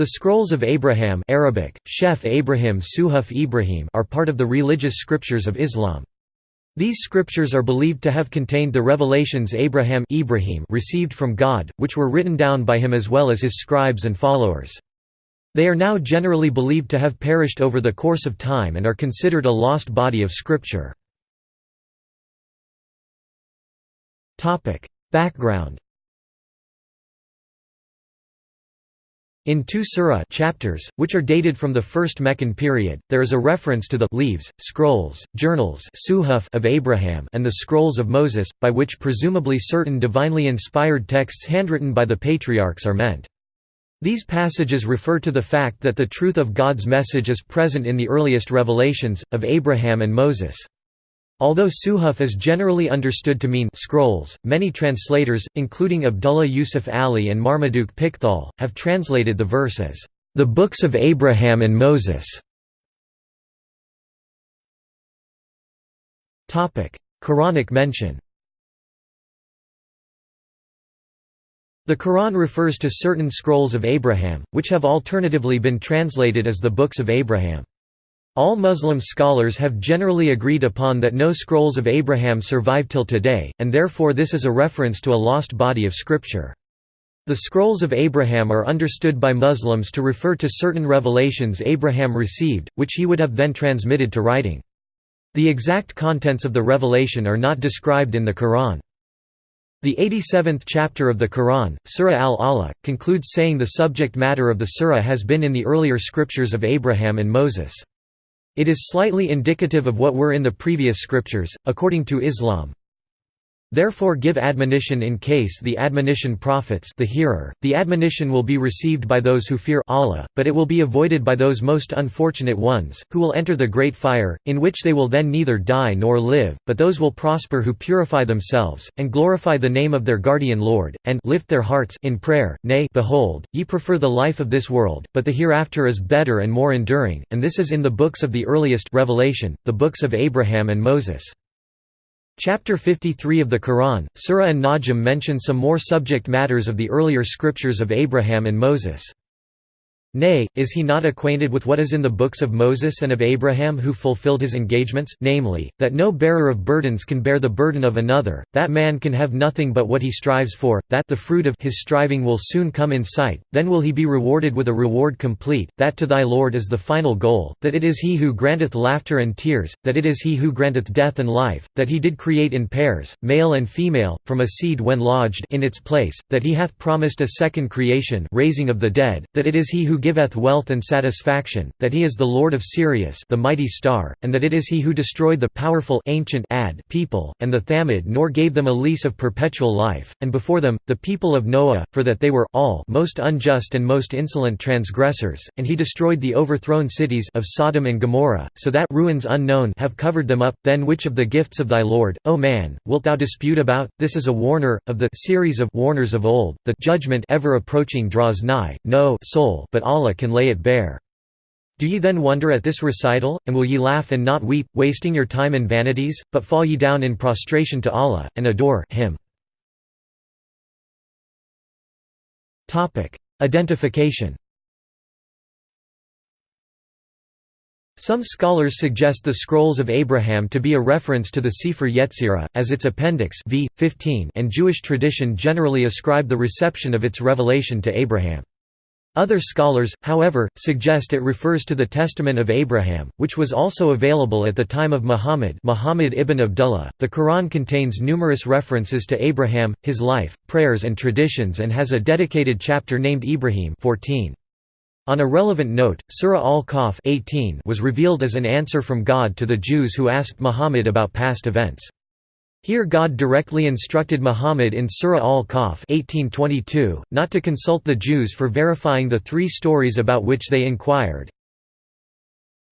The Scrolls of Abraham Arabic, Shef Abraham Suhuf Ibrahim are part of the religious scriptures of Islam. These scriptures are believed to have contained the revelations Abraham Ibrahim received from God, which were written down by him as well as his scribes and followers. They are now generally believed to have perished over the course of time and are considered a lost body of scripture. Background In two surah chapters, which are dated from the first Meccan period, there is a reference to the leaves, scrolls, journals of Abraham and the scrolls of Moses, by which presumably certain divinely inspired texts handwritten by the patriarchs are meant. These passages refer to the fact that the truth of God's message is present in the earliest revelations, of Abraham and Moses. Although Suhuf is generally understood to mean scrolls, many translators, including Abdullah Yusuf Ali and Marmaduke Pickthall, have translated the verse as, "...the books of Abraham and Moses". Quranic mention The Quran refers to certain scrolls of Abraham, which have alternatively been translated as the Books of Abraham. All Muslim scholars have generally agreed upon that no scrolls of Abraham survive till today, and therefore this is a reference to a lost body of scripture. The scrolls of Abraham are understood by Muslims to refer to certain revelations Abraham received, which he would have then transmitted to writing. The exact contents of the revelation are not described in the Quran. The 87th chapter of the Quran, Surah al-Alaq, concludes saying the subject matter of the surah has been in the earlier scriptures of Abraham and Moses. It is slightly indicative of what were in the previous scriptures, according to Islam. Therefore give admonition in case the admonition profits the hearer, the admonition will be received by those who fear Allah, but it will be avoided by those most unfortunate ones, who will enter the great fire, in which they will then neither die nor live, but those will prosper who purify themselves, and glorify the name of their guardian Lord, and lift their hearts in prayer, nay behold, ye prefer the life of this world, but the hereafter is better and more enduring, and this is in the books of the earliest revelation, the books of Abraham and Moses. Chapter 53 of the Quran, Surah An-Najm mention some more subject matters of the earlier scriptures of Abraham and Moses. Nay, is he not acquainted with what is in the books of Moses and of Abraham who fulfilled his engagements, namely, that no bearer of burdens can bear the burden of another, that man can have nothing but what he strives for, that the fruit of his striving will soon come in sight, then will he be rewarded with a reward complete, that to thy Lord is the final goal, that it is he who granteth laughter and tears, that it is he who granteth death and life, that he did create in pairs, male and female, from a seed when lodged in its place, that he hath promised a second creation raising of the dead, that it is he who giveth wealth and satisfaction, that he is the Lord of Sirius the mighty star, and that it is he who destroyed the powerful ancient Ad people, and the Thamud nor gave them a lease of perpetual life, and before them, the people of Noah, for that they were all most unjust and most insolent transgressors, and he destroyed the overthrown cities of Sodom and Gomorrah, so that ruins unknown have covered them up, then which of the gifts of thy Lord, O man, wilt thou dispute about? This is a warner, of the series of warners of old, the judgment ever approaching draws nigh, no soul but Allah can lay it bare. Do ye then wonder at this recital, and will ye laugh and not weep, wasting your time in vanities, but fall ye down in prostration to Allah, and adore Him. Identification Some scholars suggest the Scrolls of Abraham to be a reference to the Sefer Yetzirah, as its appendix v. 15 and Jewish tradition generally ascribe the reception of its revelation to Abraham. Other scholars, however, suggest it refers to the Testament of Abraham, which was also available at the time of Muhammad Muhammad ibn Abdullah. The Quran contains numerous references to Abraham, his life, prayers and traditions and has a dedicated chapter named Ibrahim 14. On a relevant note, Surah Al-Kahf was revealed as an answer from God to the Jews who asked Muhammad about past events. Here God directly instructed Muhammad in Surah Al-Kahf not to consult the Jews for verifying the three stories about which they inquired.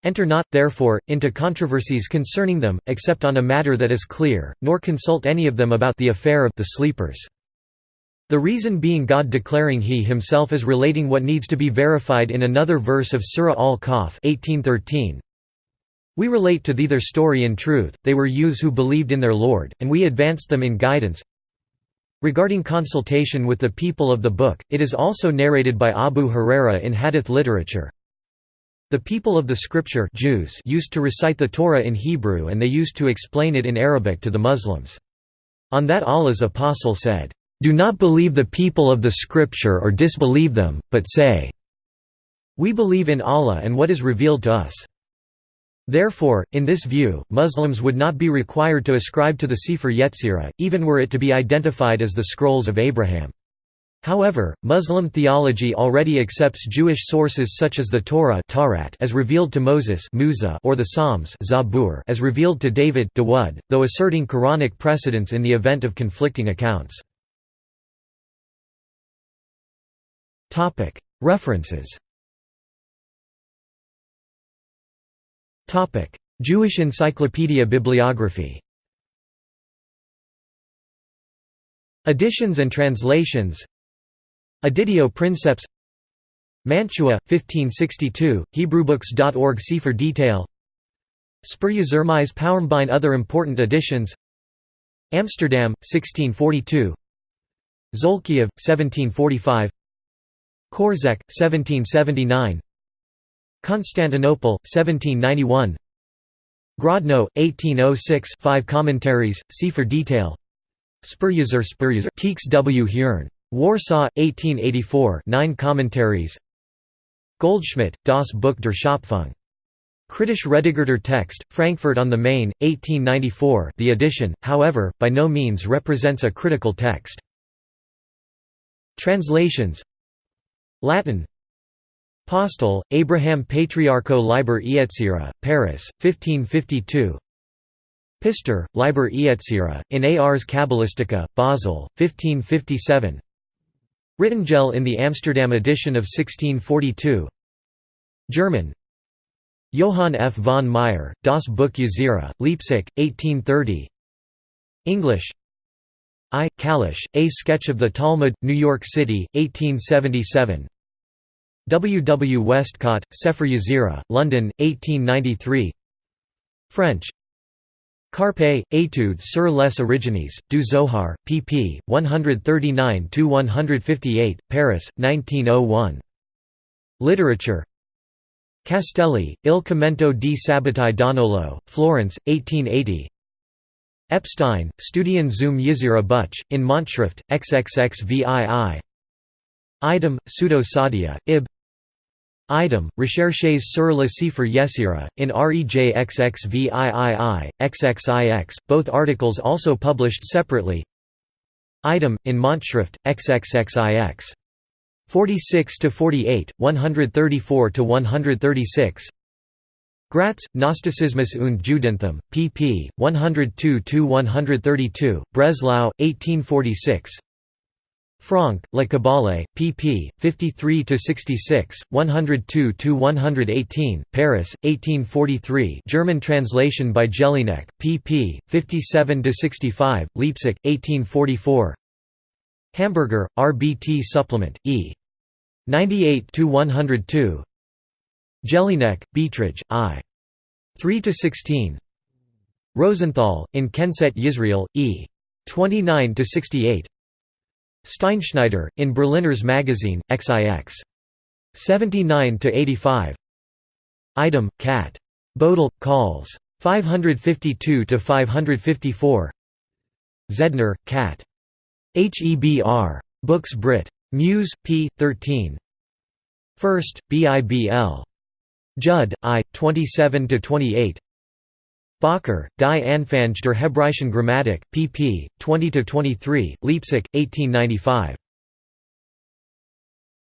Enter not, therefore, into controversies concerning them, except on a matter that is clear, nor consult any of them about the affair of the sleepers. The reason being God declaring He Himself is relating what needs to be verified in another verse of Surah Al-Kahf we relate to thee their story in truth, they were youths who believed in their Lord, and we advanced them in guidance. Regarding consultation with the people of the book, it is also narrated by Abu Huraira in hadith literature. The people of the scripture Jews used to recite the Torah in Hebrew and they used to explain it in Arabic to the Muslims. On that Allah's apostle said, "'Do not believe the people of the scripture or disbelieve them, but say, We believe in Allah and what is revealed to us.' Therefore, in this view, Muslims would not be required to ascribe to the Sefer Yetzirah, even were it to be identified as the Scrolls of Abraham. However, Muslim theology already accepts Jewish sources such as the Torah as revealed to Moses or the Psalms as revealed to David though asserting Quranic precedence in the event of conflicting accounts. References Jewish Encyclopedia Bibliography Editions and translations Editio Princeps Mantua, 1562, Hebrewbooks.org See for detail. Spurjezermise Pauermbine Other important editions Amsterdam, 1642 Zolkiev, 1745 Korzec, 1779 Constantinople, 1791 Grodno, 1806 5 commentaries, see for detail Spurjezer Spurjezer Teeks W. Hearn. Warsaw, 1884 9 commentaries Goldschmidt, Das Buch der Schöpfung. Kritisch redigierter Text, Frankfurt on the Main, 1894 the edition, however, by no means represents a critical text. Translations Latin Postel, Abraham Patriarcho Liber Ietzira, Paris, 1552 Pistor, Liber Ietzira, in Ars Cabalistica, Basel, 1557 Rittangel in the Amsterdam edition of 1642 German. Johann F. von Meyer, Das Buch Yetzirah, Leipzig, 1830 English. I. Kalisch, A Sketch of the Talmud, New York City, 1877 W. W. Westcott, Sefer Yetzirah, London, 1893 French Karppe, Études sur les origines, du Zohar, pp. 139–158, Paris, 1901. Literature Castelli, Il commento di Sabbatai Donolo, Florence, 1880 Epstein, Studien zum Yetzirah Buch, in Monatsschrift, XXXVII Idem, Pseudo Saadia, Ib Item, Recherches sur le Sefer Yetzirah, in REJXXVIII, XXIX, both articles also published separately Item, in Monatsschrift, XXXIX. 46–48, 134–136 Gratz, Gnosticismus und Judentum, pp. 102–132, Breslau, 1846 Franck, La Kabbale, pp. 53–66, 102–118, Paris, 1843 German translation by Jelinek, pp. 57–65, Leipzig, 1844 Hamburger, RBT Supplement, e. 98–102 Jelinek, Beiträge, I. 3–16 Rosenthal, in Kenset Yisrael, e. 29–68 Steinschneider, in Berliner's Magazine, XIX. 79–85 Item, Cat. Bodel, calls. 552–554 Zedner, Cat. Hebr. Books Brit. Muse, p. 13 First, BIBL. Judd, I. 27–28 Bacher, Die Anfänge der Hebräischen Grammatik, pp. 20–23, Leipzig, 1895.